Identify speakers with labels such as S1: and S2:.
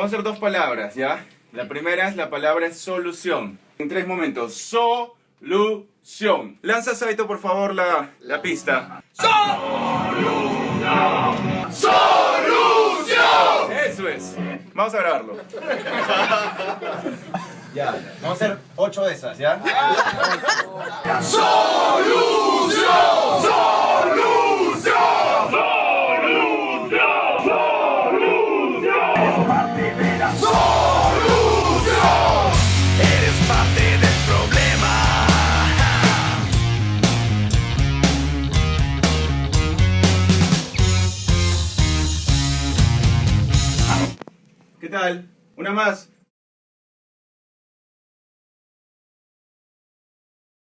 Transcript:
S1: Vamos a hacer dos palabras, ¿ya? La primera es la palabra solución. En tres momentos. Solución. Lanza, Saito, por favor, la, la pista. ¡Solución! ¡Solución! Eso es. Vamos a grabarlo.
S2: Ya, vamos a hacer ocho de esas, ¿ya?
S3: Eres parte del problema.
S1: ¿Qué tal? Una más.